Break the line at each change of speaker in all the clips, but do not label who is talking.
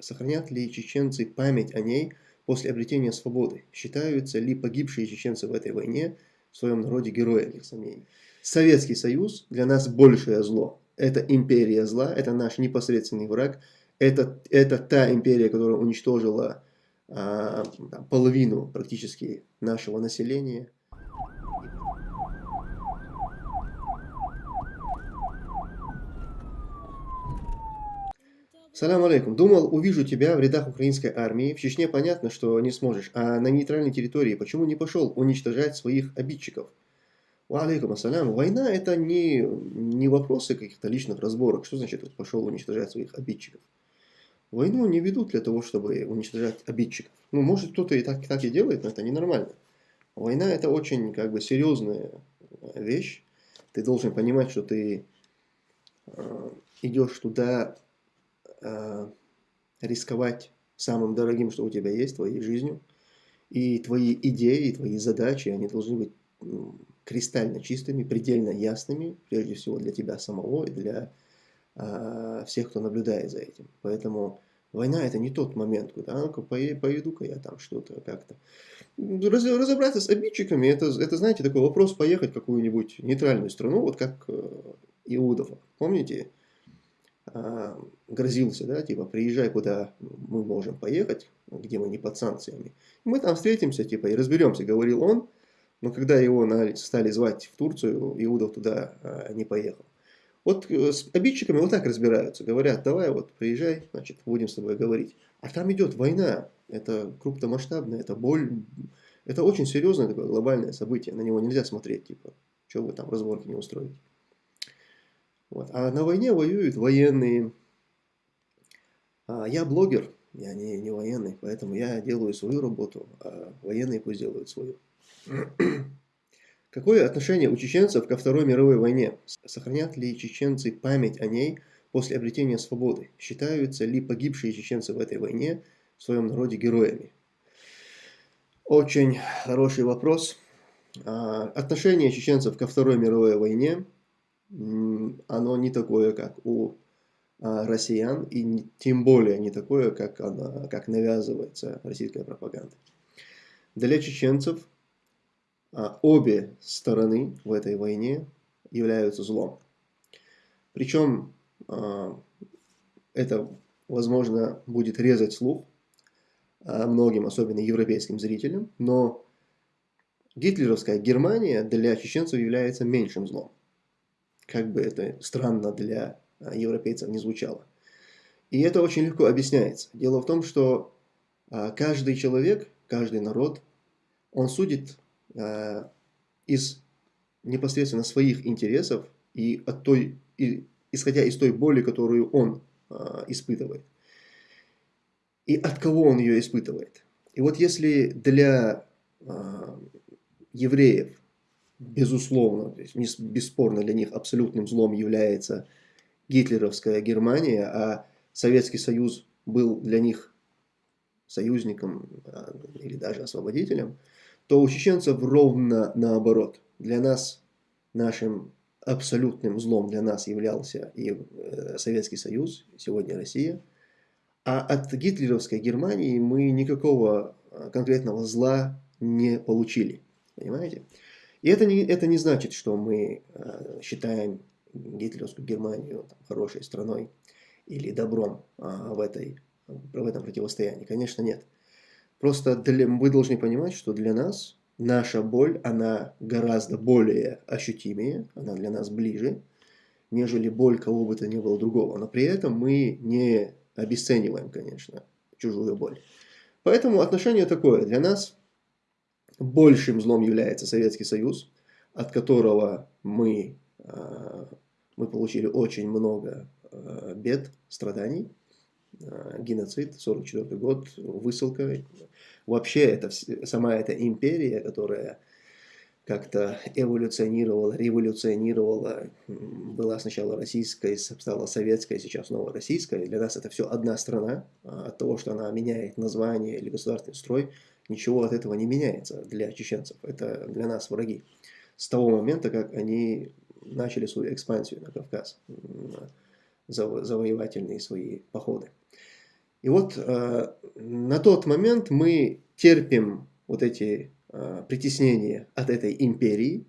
Сохранят ли чеченцы память о ней после обретения свободы? Считаются ли погибшие чеченцы в этой войне в своем народе героями, сомнений? Советский Союз для нас большее зло. Это империя зла, это наш непосредственный враг. Это, это та империя, которая уничтожила а, половину практически нашего населения. Салам алейкум. Думал, увижу тебя в рядах украинской армии. В Чечне понятно, что не сможешь. А на нейтральной территории почему не пошел уничтожать своих обидчиков? Алейкум ассалям. Война это не, не вопросы каких-то личных разборок. Что значит пошел уничтожать своих обидчиков? Войну не ведут для того, чтобы уничтожать обидчиков. Ну, может, кто-то и так, так и делает, но это ненормально. Война это очень как бы серьезная вещь. Ты должен понимать, что ты э, идешь туда э, рисковать самым дорогим, что у тебя есть, твоей жизнью. И твои идеи, твои задачи, они должны быть кристально чистыми, предельно ясными, прежде всего для тебя самого и для э, всех, кто наблюдает за этим. Поэтому война это не тот момент, когда а, ну-ка поеду-ка я там что-то как-то. Раз, разобраться с обидчиками, это, это, знаете, такой вопрос поехать в какую-нибудь нейтральную страну, вот как э, Иудов. Помните? А, грозился, да, типа, приезжай, куда мы можем поехать, где мы не под санкциями. Мы там встретимся, типа, и разберемся, говорил он, но когда его стали звать в Турцию, Иудов туда а, не поехал. Вот э, с обидчиками вот так разбираются, говорят, давай вот приезжай, значит, будем с тобой говорить. А там идет война, это крупномасштабная, это боль, это очень серьезное такое глобальное событие, на него нельзя смотреть, типа, что вы там разборки не устроите. Вот. А на войне воюют военные. А я блогер, я не, не военный, поэтому я делаю свою работу, а военные пусть делают свою. Какое отношение у чеченцев ко Второй мировой войне? Сохранят ли чеченцы память о ней после обретения свободы? Считаются ли погибшие чеченцы в этой войне в своем народе героями? Очень хороший вопрос. А, отношение чеченцев ко Второй мировой войне – оно не такое, как у а, россиян, и тем более не такое, как, она, как навязывается российская пропаганда. Для чеченцев а, обе стороны в этой войне являются злом. Причем а, это, возможно, будет резать слух многим, особенно европейским зрителям, но гитлеровская Германия для чеченцев является меньшим злом как бы это странно для а, европейцев не звучало. И это очень легко объясняется. Дело в том, что а, каждый человек, каждый народ, он судит а, из непосредственно своих интересов и, от той, и исходя из той боли, которую он испытывает. И от кого он ее испытывает. И вот если для евреев безусловно, то бесспорно для них абсолютным злом является гитлеровская Германия, а Советский Союз был для них союзником а, или даже освободителем, то у чеченцев ровно наоборот. Для нас, нашим абсолютным злом для нас являлся и э, Советский Союз, сегодня Россия. А от гитлеровской Германии мы никакого а, конкретного зла не получили. Понимаете? И это не, это не значит, что мы э, считаем гитлеровскую Германию там, хорошей страной или добром э, в, этой, в этом противостоянии. Конечно, нет. Просто для, вы должны понимать, что для нас наша боль, она гораздо более ощутимее, она для нас ближе, нежели боль кого бы то ни было другого. Но при этом мы не обесцениваем, конечно, чужую боль. Поэтому отношение такое. Для нас Большим злом является Советский Союз, от которого мы, а, мы получили очень много а, бед, страданий. А, геноцид, 44 год, высылка. Вообще, это, сама эта империя, которая как-то эволюционировала, революционировала, была сначала российская, стала советская, сейчас снова российская. Для нас это все одна страна. От того, что она меняет название или государственный строй, ничего от этого не меняется для чеченцев. Это для нас враги. С того момента, как они начали свою экспансию на Кавказ, завоевательные свои походы. И вот э, на тот момент мы терпим вот эти э, притеснения от этой империи,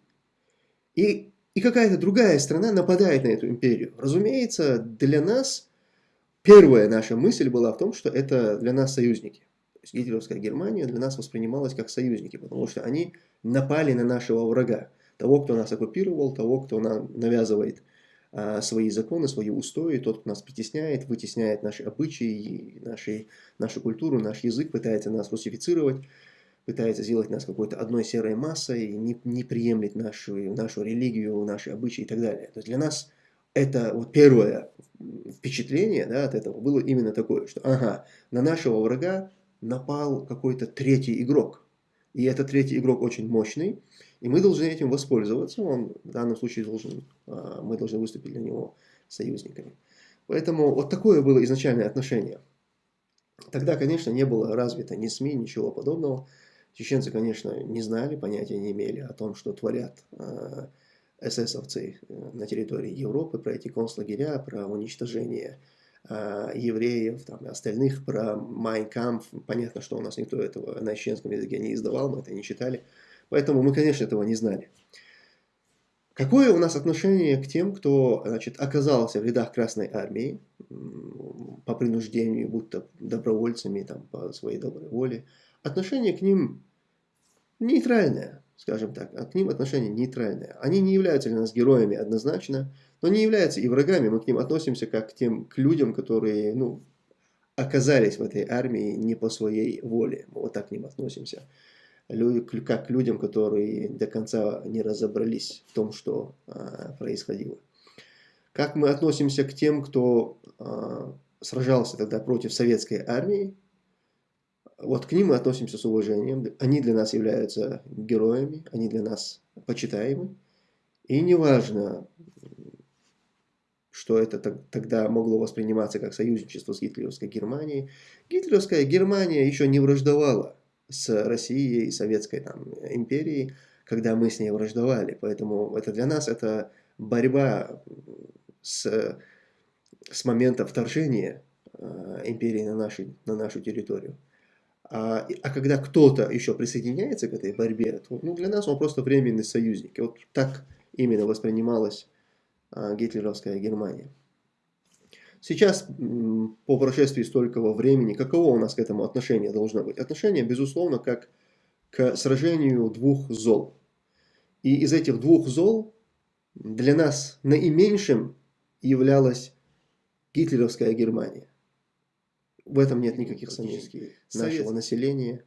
и, и какая-то другая страна нападает на эту империю. Разумеется, для нас первая наша мысль была в том, что это для нас союзники. То есть гитлеровская Германия для нас воспринималась как союзники, потому что они напали на нашего врага, того, кто нас оккупировал, того, кто нам навязывает а, свои законы, свои устои, тот, кто нас притесняет, вытесняет наши обычаи, наши, нашу культуру, наш язык, пытается нас русифицировать, пытается сделать нас какой-то одной серой массой, не, не приемлет нашу, нашу религию, наши обычаи и так далее. То есть для нас это вот первое впечатление да, от этого было именно такое, что ага, на нашего врага напал какой-то третий игрок. И этот третий игрок очень мощный, и мы должны этим воспользоваться. Он в данном случае должен, а, мы должны выступить для него союзниками. Поэтому вот такое было изначальное отношение. Тогда, конечно, не было развито ни СМИ, ничего подобного. Чеченцы, конечно, не знали, понятия не имели о том, что творят а, эсэсовцы э, на территории Европы, про эти концлагеря, про уничтожение э, евреев, там, остальных, про Майнкамп. Понятно, что у нас никто этого на чеченском языке не издавал, мы это не читали. Поэтому мы, конечно, этого не знали. Какое у нас отношение к тем, кто значит, оказался в рядах Красной Армии по принуждению, будто добровольцами, там, по своей доброй воле? Отношение к ним нейтральное скажем так, а к ним отношение нейтральное. Они не являются для нас героями однозначно, но не являются и врагами. Мы к ним относимся как к тем к людям, которые ну, оказались в этой армии не по своей воле. Мы вот так к ним относимся. Люди, как к людям, которые до конца не разобрались в том, что а, происходило. Как мы относимся к тем, кто а, сражался тогда против советской армии, вот к ним мы относимся с уважением. Они для нас являются героями, они для нас почитаемы. И неважно, что это тогда могло восприниматься как союзничество с гитлеровской Германией. Гитлеровская Германия еще не враждовала с Россией и Советской там, империей, когда мы с ней враждовали. Поэтому это для нас это борьба с, с момента вторжения э, империи на, наши, на нашу территорию. А, а когда кто-то еще присоединяется к этой борьбе, то ну, для нас он просто временный союзник. И вот так именно воспринималась а, гитлеровская Германия. Сейчас, по прошествии столького времени, каково у нас к этому отношение должно быть? Отношение, безусловно, как к сражению двух зол. И из этих двух зол для нас наименьшим являлась гитлеровская Германия. В этом нет никаких сомнений. Нашего населения.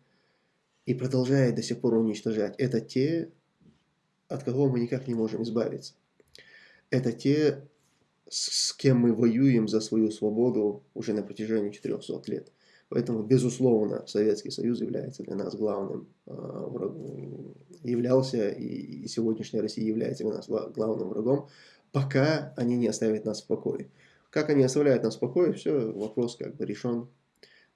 И продолжает до сих пор уничтожать. Это те, от кого мы никак не можем избавиться. Это те, с кем мы воюем за свою свободу уже на протяжении 400 лет. Поэтому, безусловно, Советский Союз является для нас главным э, врагом, являлся и, и сегодняшняя Россия является для нас главным врагом, пока они не оставят нас в покое. Как они оставляют нас в покое, все, вопрос как бы решен.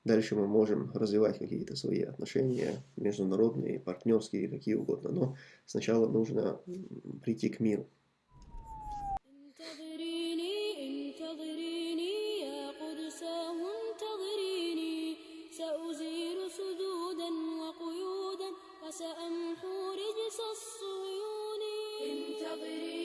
Дальше мы можем развивать какие-то свои отношения, международные, партнерские, какие угодно. Но сначала нужно прийти к миру. سأمحو رجس الصهيون انتظري